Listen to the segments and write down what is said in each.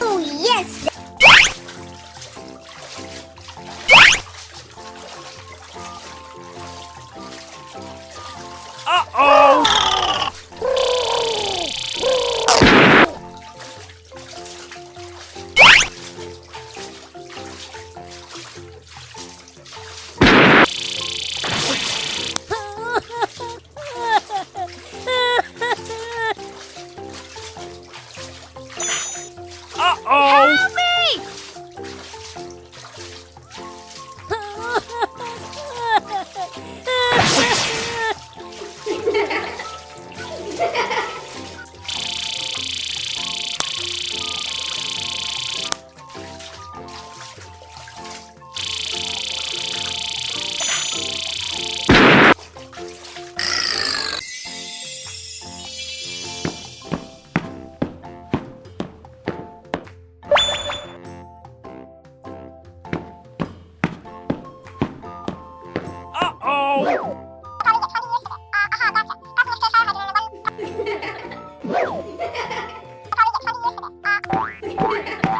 Oh, yes!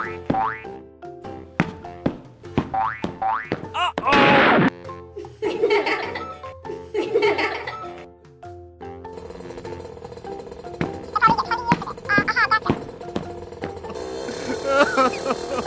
Ha ha ha!